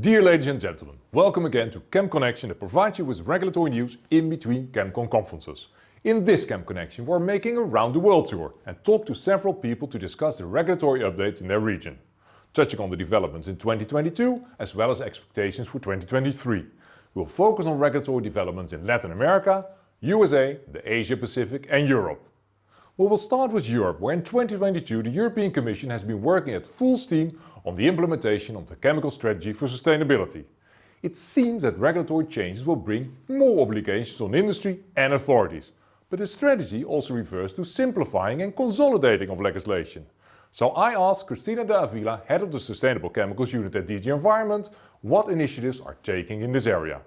Dear ladies and gentlemen, welcome again to Chem Connection that provides you with regulatory news in between ChemCon conferences. In this Chem Connection we're making a round the world tour and talk to several people to discuss the regulatory updates in their region, touching on the developments in 2022 as well as expectations for 2023. We'll focus on regulatory developments in Latin America, USA, the Asia Pacific and Europe. We will start with Europe, where in 2022 the European Commission has been working at full steam on the implementation of the Chemical Strategy for Sustainability. It seems that regulatory changes will bring more obligations on industry and authorities. But the strategy also refers to simplifying and consolidating of legislation. So I asked Cristina de Avila, head of the Sustainable Chemicals Unit at DG Environment, what initiatives are taking in this area.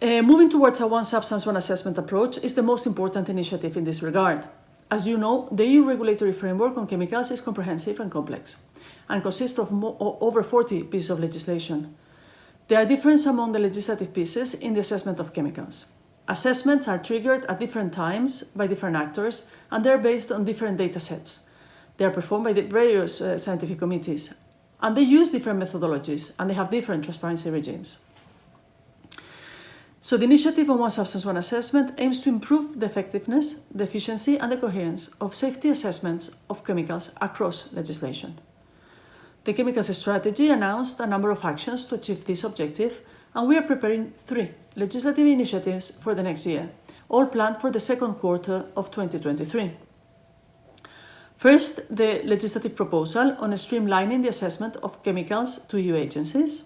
Uh, moving towards a one substance, one assessment approach is the most important initiative in this regard. As you know, the EU regulatory framework on chemicals is comprehensive and complex and consists of over 40 pieces of legislation. There are differences among the legislative pieces in the assessment of chemicals. Assessments are triggered at different times by different actors and they're based on different data sets. They are performed by the various uh, scientific committees and they use different methodologies and they have different transparency regimes. So the initiative on One Substance One Assessment aims to improve the effectiveness, the efficiency and the coherence of safety assessments of chemicals across legislation. The Chemicals Strategy announced a number of actions to achieve this objective and we are preparing three legislative initiatives for the next year, all planned for the second quarter of 2023. First, the legislative proposal on streamlining the assessment of chemicals to EU agencies.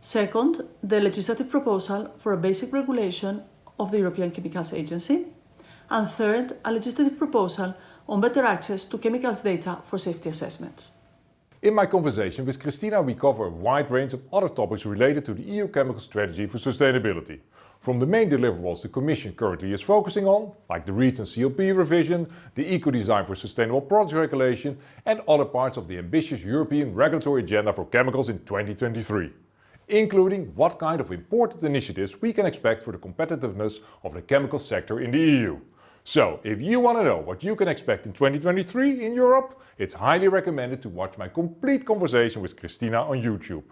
Second, the legislative proposal for a basic regulation of the European Chemicals Agency. And third, a legislative proposal on better access to chemicals data for safety assessments. In my conversation with Cristina we cover a wide range of other topics related to the EU Chemical Strategy for Sustainability. From the main deliverables the Commission currently is focusing on, like the REACH and CLP revision, the eco-design for sustainable products regulation and other parts of the ambitious European regulatory agenda for chemicals in 2023 including what kind of important initiatives we can expect for the competitiveness of the chemical sector in the EU. So, if you want to know what you can expect in 2023 in Europe, it's highly recommended to watch my complete conversation with Cristina on YouTube.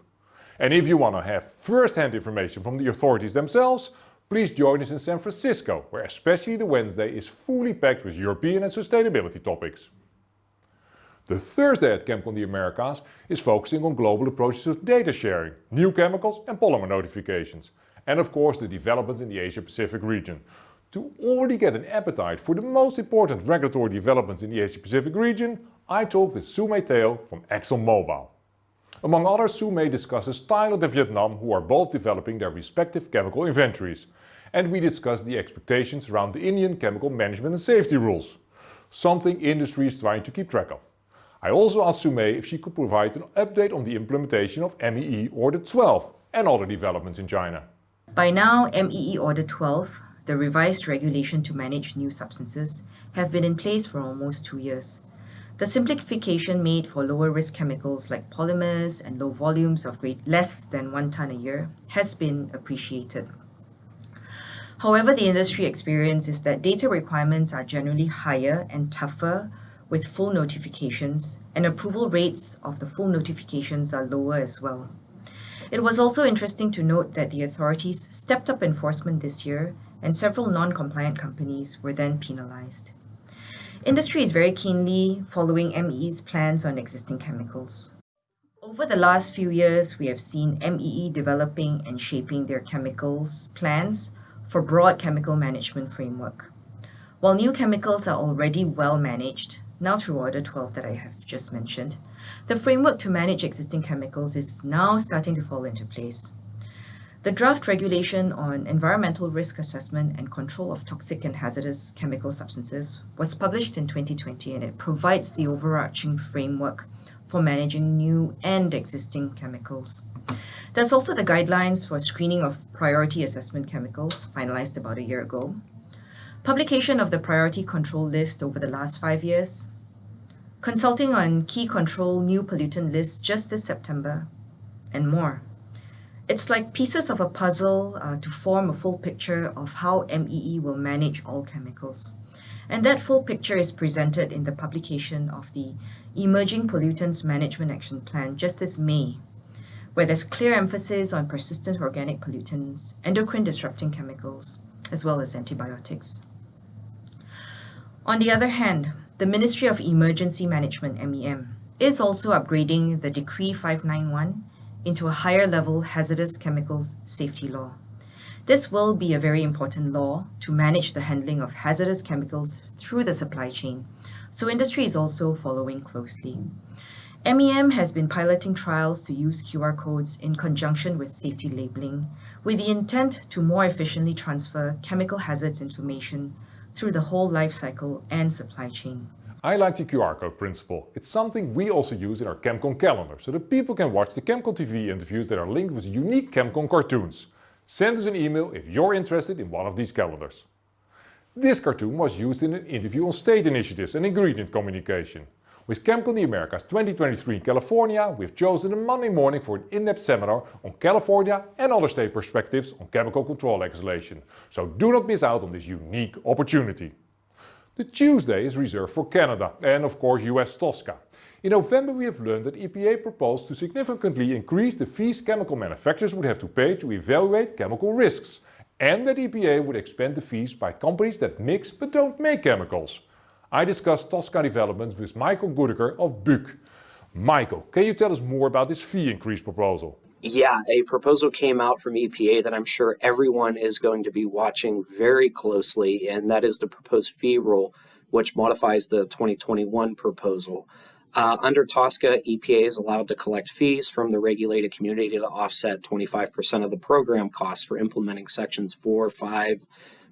And if you want to have first-hand information from the authorities themselves, please join us in San Francisco, where especially the Wednesday is fully packed with European and sustainability topics. The Thursday at ChemCon the Americas is focusing on global approaches to data sharing, new chemicals and polymer notifications, and of course the developments in the Asia Pacific region. To already get an appetite for the most important regulatory developments in the Asia Pacific region, I talked with Su Mei Teo from ExxonMobil. Among others, Su Mei discusses Thailand and Vietnam who are both developing their respective chemical inventories. And we discussed the expectations around the Indian chemical management and safety rules. Something industry is trying to keep track of. I also asked Su Mei if she could provide an update on the implementation of MEE Order 12 and other developments in China. By now, MEE Order 12, the revised regulation to manage new substances, have been in place for almost two years. The simplification made for lower risk chemicals like polymers and low volumes of grade less than one ton a year has been appreciated. However, the industry experience is that data requirements are generally higher and tougher with full notifications, and approval rates of the full notifications are lower as well. It was also interesting to note that the authorities stepped up enforcement this year and several non-compliant companies were then penalized. Industry is very keenly following MEE's plans on existing chemicals. Over the last few years, we have seen MEE developing and shaping their chemicals plans for broad chemical management framework. While new chemicals are already well managed, now through Order 12 that I have just mentioned, the framework to manage existing chemicals is now starting to fall into place. The draft regulation on environmental risk assessment and control of toxic and hazardous chemical substances was published in 2020 and it provides the overarching framework for managing new and existing chemicals. There's also the guidelines for screening of priority assessment chemicals, finalized about a year ago. Publication of the priority control list over the last five years, consulting on key control new pollutant lists just this September, and more. It's like pieces of a puzzle uh, to form a full picture of how MEE will manage all chemicals. And that full picture is presented in the publication of the Emerging Pollutants Management Action Plan just this May, where there's clear emphasis on persistent organic pollutants, endocrine disrupting chemicals, as well as antibiotics. On the other hand, the Ministry of Emergency Management, MEM, is also upgrading the Decree 591 into a higher level hazardous chemicals safety law. This will be a very important law to manage the handling of hazardous chemicals through the supply chain, so industry is also following closely. MEM has been piloting trials to use QR codes in conjunction with safety labeling, with the intent to more efficiently transfer chemical hazards information through the whole life cycle and supply chain. I like the QR code principle. It's something we also use in our ChemCon calendar, so that people can watch the ChemCon TV interviews that are linked with unique ChemCon cartoons. Send us an email if you're interested in one of these calendars. This cartoon was used in an interview on state initiatives and ingredient communication. With ChemCon the Americas 2023 in California, we've chosen a Monday morning for an in-depth seminar on California and other state perspectives on chemical control legislation. So do not miss out on this unique opportunity. The Tuesday is reserved for Canada and of course US TSCA. In November we have learned that EPA proposed to significantly increase the fees chemical manufacturers would have to pay to evaluate chemical risks and that EPA would expand the fees by companies that mix but don't make chemicals. I discussed TSCA developments with Michael Goodacre of BUC. Michael, can you tell us more about this fee increase proposal? Yeah, a proposal came out from EPA that I'm sure everyone is going to be watching very closely, and that is the proposed fee rule, which modifies the 2021 proposal. Uh, under TSCA, EPA is allowed to collect fees from the regulated community to offset 25% of the program costs for implementing sections 4, 5,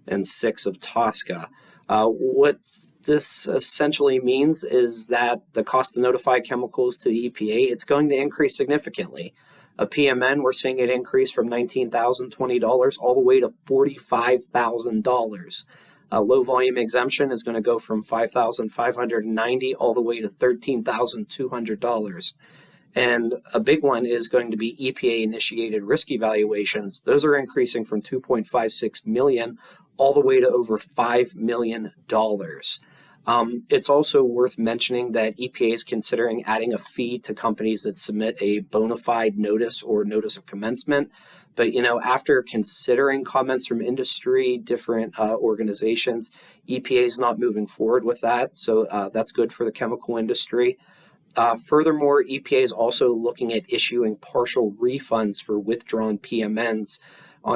and 6 of TSCA. Uh, what this essentially means is that the cost to notify chemicals to the EPA, it's going to increase significantly. A PMN, we're seeing it increase from $19,020 all the way to $45,000. A low volume exemption is going to go from 5,590 all the way to $13,200. And a big one is going to be EPA initiated risk evaluations. Those are increasing from 2.56 million all the way to over $5 million. Um, it's also worth mentioning that EPA is considering adding a fee to companies that submit a bona fide notice or notice of commencement. But you know, after considering comments from industry, different uh, organizations, EPA is not moving forward with that. So uh, that's good for the chemical industry. Uh, furthermore, EPA is also looking at issuing partial refunds for withdrawn PMNs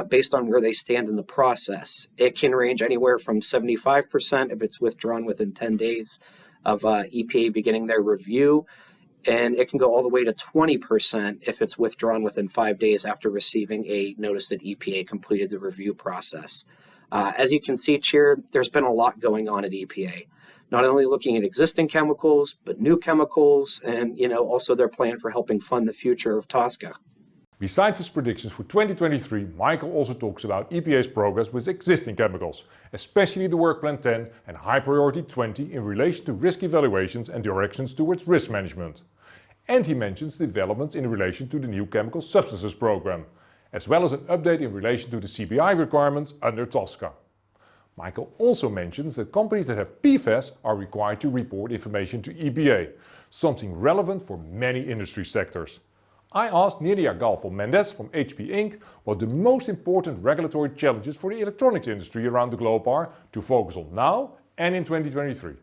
based on where they stand in the process. It can range anywhere from 75% if it's withdrawn within 10 days of uh, EPA beginning their review, and it can go all the way to 20% if it's withdrawn within five days after receiving a notice that EPA completed the review process. Uh, as you can see here, there's been a lot going on at EPA. Not only looking at existing chemicals, but new chemicals, and you know also their plan for helping fund the future of TSCA. Besides his predictions for 2023, Michael also talks about EPA's progress with existing chemicals, especially the Work Plan 10 and High Priority 20 in relation to risk evaluations and directions towards risk management. And he mentions developments in relation to the new Chemical Substances Program, as well as an update in relation to the CBI requirements under TSCA. Michael also mentions that companies that have PFAS are required to report information to EPA, something relevant for many industry sectors. I asked Nidia Galfo Mendes from HP Inc. what the most important regulatory challenges for the electronics industry around the globe are to focus on now and in 2023.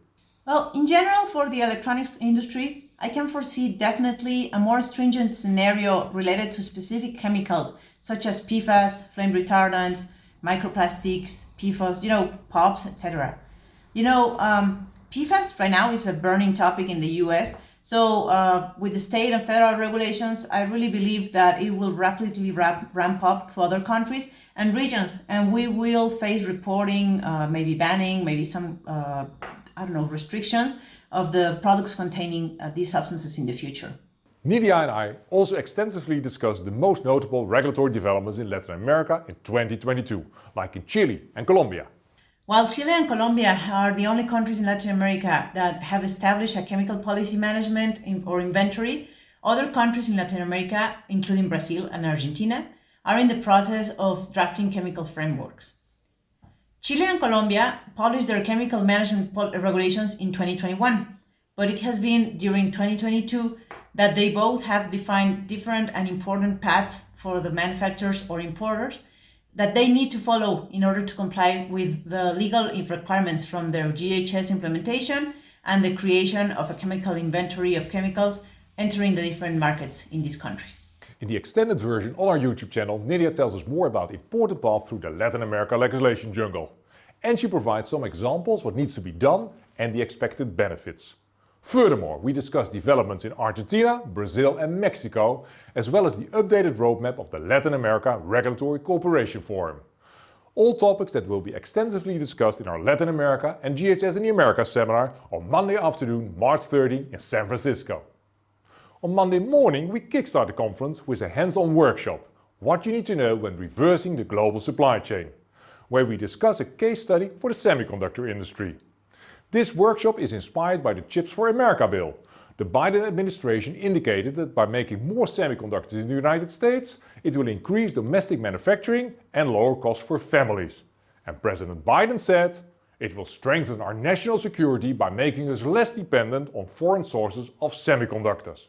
Well, in general, for the electronics industry, I can foresee definitely a more stringent scenario related to specific chemicals such as PFAS, flame retardants, microplastics, PFOS, you know, POPs, etc. You know, um, PFAS right now is a burning topic in the US so uh, with the state and federal regulations, I really believe that it will rapidly ramp, ramp up to other countries and regions, and we will face reporting, uh, maybe banning, maybe some, uh, I don't know, restrictions of the products containing uh, these substances in the future. Nidia and I also extensively discussed the most notable regulatory developments in Latin America in 2022, like in Chile and Colombia. While Chile and Colombia are the only countries in Latin America that have established a chemical policy management or inventory, other countries in Latin America, including Brazil and Argentina, are in the process of drafting chemical frameworks. Chile and Colombia published their chemical management regulations in 2021, but it has been during 2022 that they both have defined different and important paths for the manufacturers or importers that they need to follow in order to comply with the legal requirements from their GHS implementation and the creation of a chemical inventory of chemicals entering the different markets in these countries. In the extended version on our YouTube channel, Nidia tells us more about important path through the Latin America legislation jungle. And she provides some examples what needs to be done and the expected benefits. Furthermore, we discuss developments in Argentina, Brazil and Mexico, as well as the updated roadmap of the Latin America Regulatory Cooperation Forum. All topics that will be extensively discussed in our Latin America and GHS in the Americas seminar on Monday afternoon, March 30 in San Francisco. On Monday morning we kickstart the conference with a hands-on workshop, What you need to know when reversing the global supply chain, where we discuss a case study for the semiconductor industry. This workshop is inspired by the Chips for America bill. The Biden administration indicated that by making more semiconductors in the United States, it will increase domestic manufacturing and lower costs for families. And President Biden said, it will strengthen our national security by making us less dependent on foreign sources of semiconductors.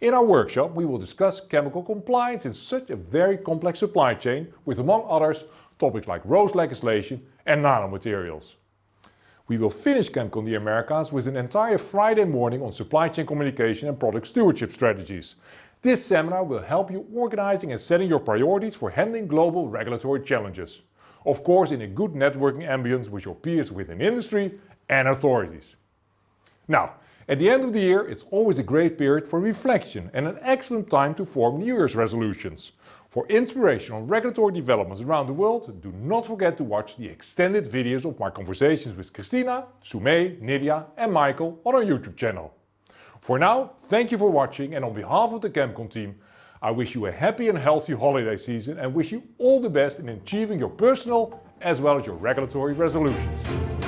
In our workshop we will discuss chemical compliance in such a very complex supply chain with among others topics like RoHS legislation and nanomaterials. We will finish ChemCon the Americas with an entire Friday morning on supply chain communication and product stewardship strategies. This seminar will help you organizing and setting your priorities for handling global regulatory challenges. Of course in a good networking ambience with your peers within industry and authorities. Now, at the end of the year it's always a great period for reflection and an excellent time to form New Year's resolutions. For inspiration on regulatory developments around the world, do not forget to watch the extended videos of my conversations with Cristina, Sumei, Nidia and Michael on our YouTube channel. For now, thank you for watching and on behalf of the ChemCon team, I wish you a happy and healthy holiday season and wish you all the best in achieving your personal as well as your regulatory resolutions.